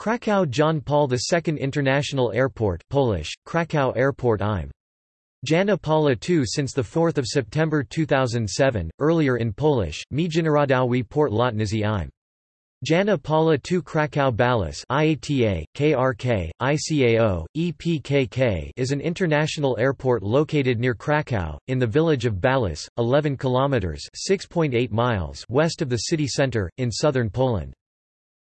Kraków John Paul II International Airport Polish, Kraków Airport im. Jana Paula II since 4 September 2007, earlier in Polish, Międzynarodowy Port Lotniczy im. Jana Paula II Kraków Balice IATA, KRK, ICAO, EPKK is an international airport located near Kraków, in the village of Balice, 11 kilometers (6.8 miles) west of the city center, in southern Poland.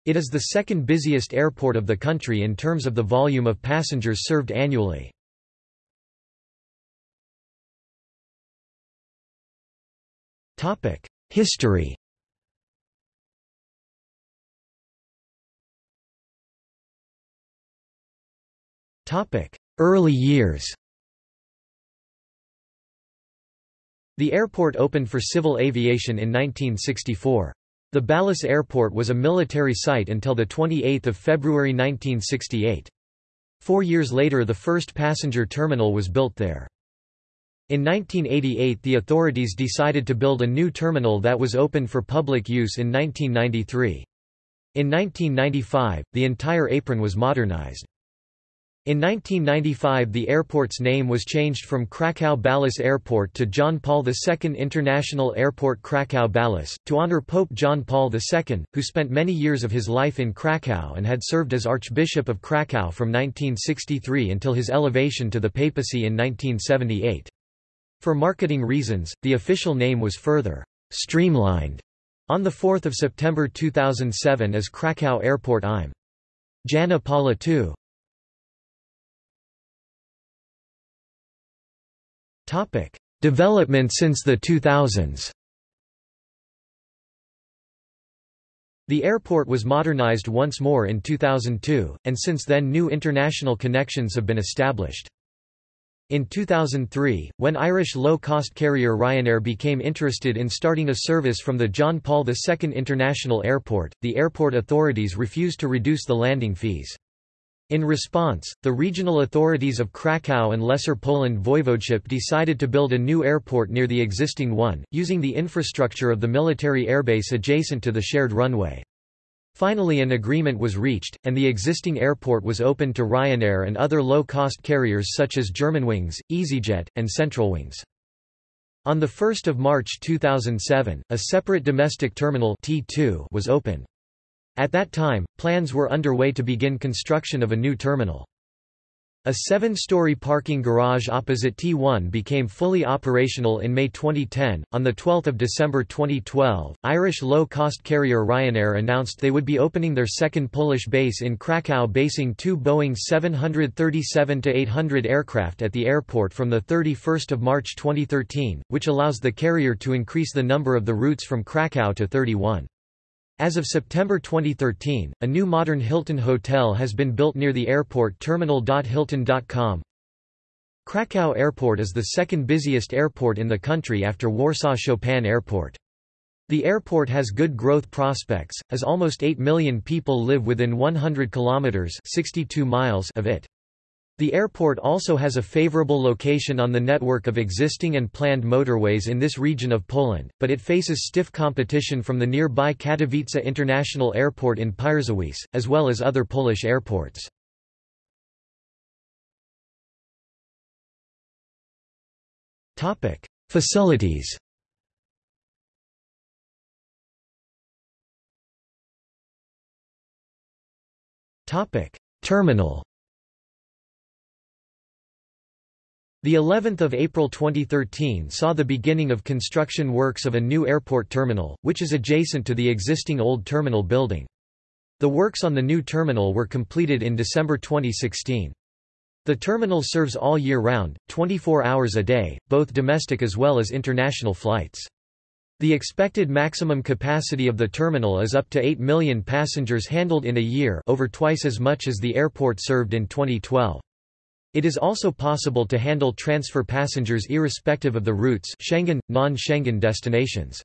It is the second busiest airport of the country in terms of the volume of passengers served annually. History Early years The airport opened for civil aviation in 1964. The Balice Airport was a military site until 28 February 1968. Four years later the first passenger terminal was built there. In 1988 the authorities decided to build a new terminal that was open for public use in 1993. In 1995, the entire apron was modernized. In 1995 the airport's name was changed from Kraków Balice Airport to John Paul II International Airport Kraków Balice, to honor Pope John Paul II, who spent many years of his life in Kraków and had served as Archbishop of Kraków from 1963 until his elevation to the papacy in 1978. For marketing reasons, the official name was further streamlined on 4 September 2007 as Kraków Airport im. Jana Paula II. Topic: Development since the 2000s. The airport was modernized once more in 2002, and since then new international connections have been established. In 2003, when Irish low-cost carrier Ryanair became interested in starting a service from the John Paul II International Airport, the airport authorities refused to reduce the landing fees. In response, the regional authorities of Kraków and Lesser Poland Voivodeship decided to build a new airport near the existing one, using the infrastructure of the military airbase adjacent to the shared runway. Finally an agreement was reached, and the existing airport was opened to Ryanair and other low-cost carriers such as Germanwings, EasyJet, and Centralwings. On 1 March 2007, a separate domestic terminal T2 was opened. At that time, plans were underway to begin construction of a new terminal. A seven-story parking garage opposite T1 became fully operational in May 2010. On the 12th of December 2012, Irish low-cost carrier Ryanair announced they would be opening their second Polish base in Krakow basing two Boeing 737-800 aircraft at the airport from the 31st of March 2013, which allows the carrier to increase the number of the routes from Krakow to 31. As of September 2013, a new modern Hilton hotel has been built near the airport terminal.hilton.com. Krakow Airport is the second busiest airport in the country after Warsaw Chopin Airport. The airport has good growth prospects, as almost 8 million people live within 100 kilometers 62 miles of it. The airport also has a favorable location on the network of existing and planned motorways in this region of Poland, but it faces stiff competition from the nearby Katowice International Airport in Pyrzowice, as well as other Polish airports. Facilities Terminal The 11th of April 2013 saw the beginning of construction works of a new airport terminal, which is adjacent to the existing old terminal building. The works on the new terminal were completed in December 2016. The terminal serves all year round, 24 hours a day, both domestic as well as international flights. The expected maximum capacity of the terminal is up to 8 million passengers handled in a year over twice as much as the airport served in 2012. It is also possible to handle transfer passengers irrespective of the routes Schengen, non-Schengen destinations.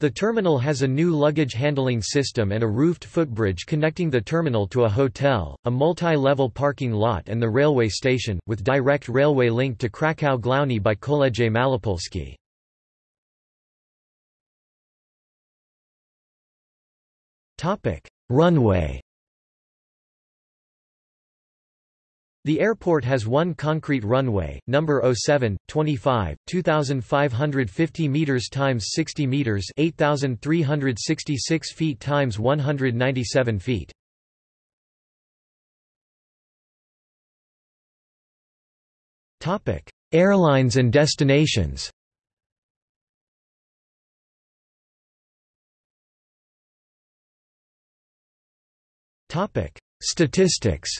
The terminal has a new luggage handling system and a roofed footbridge connecting the terminal to a hotel, a multi-level parking lot and the railway station, with direct railway link to Kraków Główny by Koleje Malopolskie. Runway The airport has one concrete runway, number 07, 25, 2,550 meters times 60 meters 8,366 feet times 197 feet. Airlines and destinations Statistics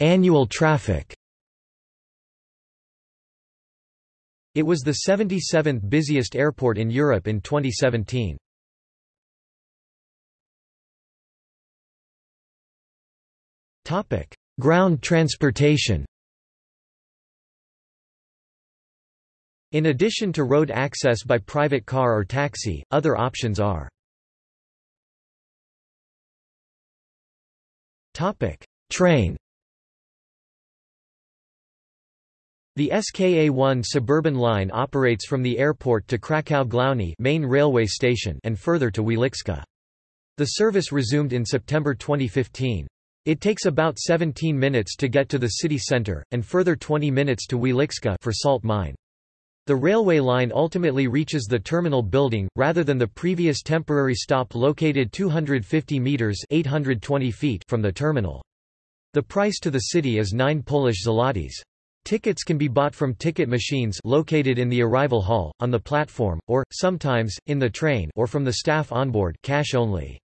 Annual traffic. It was the 77th busiest airport in Europe in 2017. Ground transportation. In addition to road access by private car or taxi, other options are Train The SKA-1 suburban line operates from the airport to Kraków Główny main railway station and further to Wieliczka. The service resumed in September 2015. It takes about 17 minutes to get to the city center, and further 20 minutes to Wieliczka for salt mine. The railway line ultimately reaches the terminal building, rather than the previous temporary stop located 250 metres 820 feet from the terminal. The price to the city is 9 Polish zlotys. Tickets can be bought from ticket machines located in the arrival hall, on the platform, or, sometimes, in the train or from the staff onboard cash only.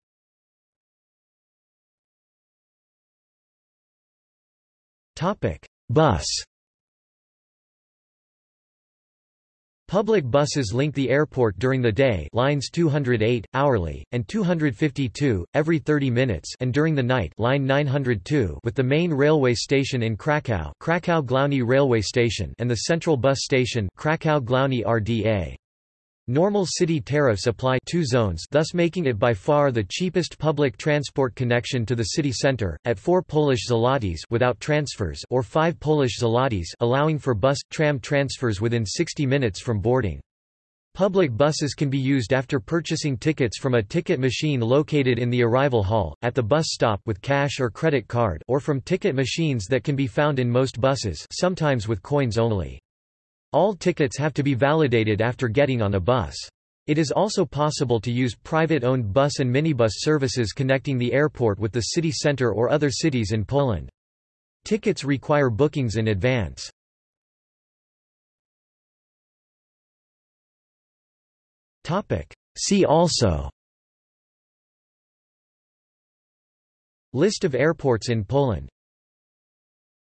Bus Public buses link the airport during the day lines 208, hourly, and 252, every 30 minutes and during the night line 902 with the main railway station in Kraków Kraków Główny railway station and the central bus station Kraków Główny RDA. Normal city tariffs apply two zones thus making it by far the cheapest public transport connection to the city center, at 4 Polish zlotys without transfers or 5 Polish zlotys allowing for bus, tram transfers within 60 minutes from boarding. Public buses can be used after purchasing tickets from a ticket machine located in the arrival hall, at the bus stop with cash or credit card or from ticket machines that can be found in most buses sometimes with coins only. All tickets have to be validated after getting on a bus. It is also possible to use private-owned bus and minibus services connecting the airport with the city center or other cities in Poland. Tickets require bookings in advance. See also List of airports in Poland